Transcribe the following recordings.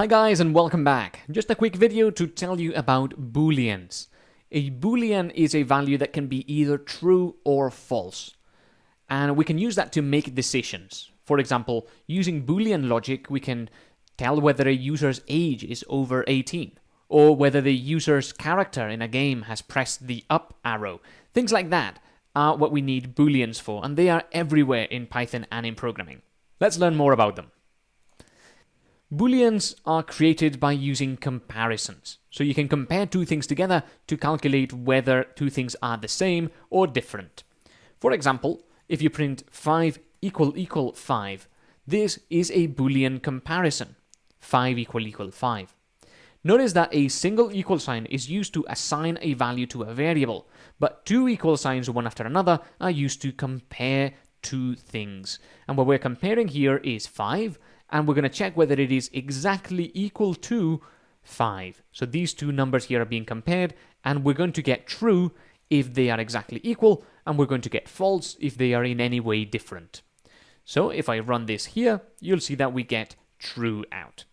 Hi guys and welcome back. Just a quick video to tell you about booleans. A boolean is a value that can be either true or false. And we can use that to make decisions. For example, using boolean logic, we can tell whether a user's age is over 18 or whether the user's character in a game has pressed the up arrow. Things like that are what we need booleans for, and they are everywhere in Python and in programming. Let's learn more about them. Booleans are created by using comparisons. So you can compare two things together to calculate whether two things are the same or different. For example, if you print 5 equal equal 5, this is a Boolean comparison. 5 equal equal 5. Notice that a single equal sign is used to assign a value to a variable, but two equal signs one after another are used to compare two things. And what we're comparing here is 5 and we're going to check whether it is exactly equal to 5. So these two numbers here are being compared, and we're going to get true if they are exactly equal, and we're going to get false if they are in any way different. So if I run this here, you'll see that we get true out.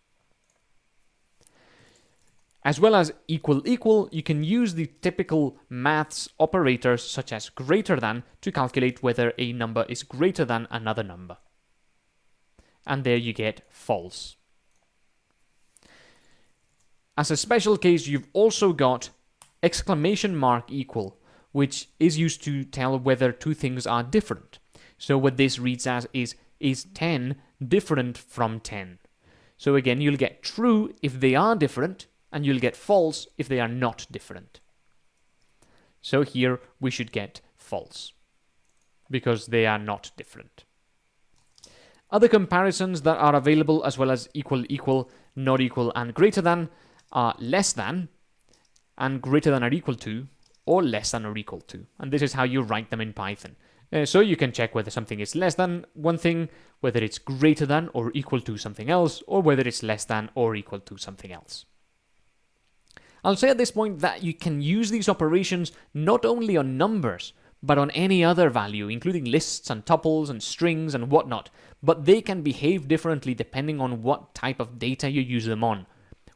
As well as equal equal, you can use the typical maths operators such as greater than to calculate whether a number is greater than another number and there you get false. As a special case, you've also got exclamation mark equal, which is used to tell whether two things are different. So what this reads as is, is 10 different from 10? So again, you'll get true if they are different, and you'll get false if they are not different. So here we should get false, because they are not different. Other comparisons that are available as well as equal, equal, not equal, and greater than are less than, and greater than or equal to, or less than or equal to. And this is how you write them in Python. Uh, so you can check whether something is less than one thing, whether it's greater than or equal to something else, or whether it's less than or equal to something else. I'll say at this point that you can use these operations not only on numbers, but on any other value, including lists and tuples and strings and whatnot, but they can behave differently depending on what type of data you use them on.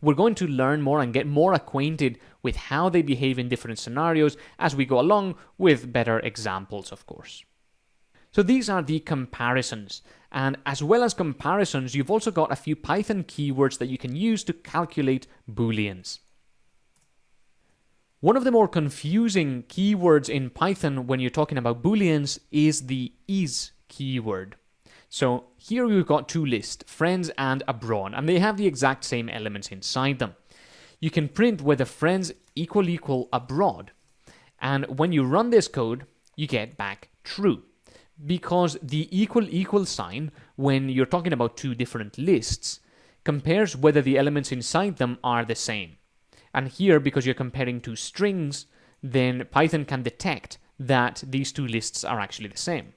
We're going to learn more and get more acquainted with how they behave in different scenarios as we go along with better examples, of course. So these are the comparisons. And as well as comparisons, you've also got a few Python keywords that you can use to calculate booleans. One of the more confusing keywords in Python when you're talking about booleans is the is keyword. So here we've got two lists, friends and abroad, and they have the exact same elements inside them. You can print whether friends equal equal abroad, and when you run this code, you get back true. Because the equal equal sign, when you're talking about two different lists, compares whether the elements inside them are the same. And here, because you're comparing two strings, then Python can detect that these two lists are actually the same.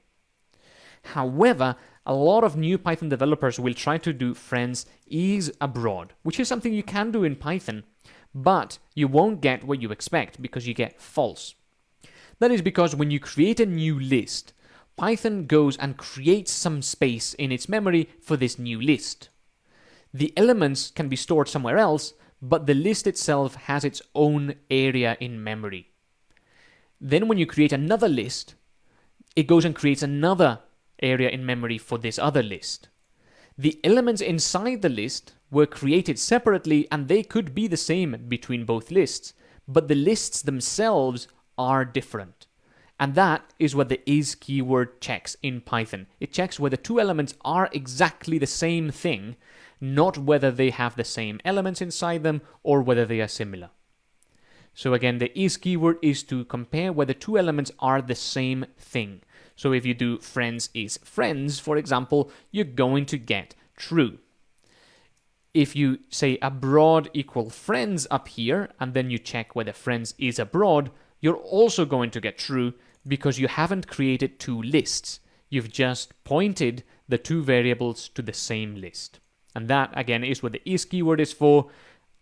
However, a lot of new Python developers will try to do friends is abroad, which is something you can do in Python, but you won't get what you expect because you get false. That is because when you create a new list, Python goes and creates some space in its memory for this new list. The elements can be stored somewhere else, but the list itself has its own area in memory. Then when you create another list, it goes and creates another area in memory for this other list. The elements inside the list were created separately and they could be the same between both lists, but the lists themselves are different. And that is what the is keyword checks in Python. It checks whether two elements are exactly the same thing not whether they have the same elements inside them or whether they are similar. So again, the is keyword is to compare whether two elements are the same thing. So if you do friends is friends, for example, you're going to get true. If you say abroad equal friends up here, and then you check whether friends is abroad, you're also going to get true because you haven't created two lists. You've just pointed the two variables to the same list. And that, again, is what the is keyword is for.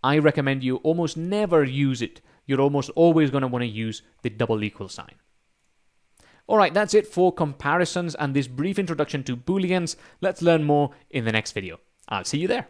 I recommend you almost never use it. You're almost always going to want to use the double equal sign. Alright, that's it for comparisons and this brief introduction to booleans. Let's learn more in the next video. I'll see you there.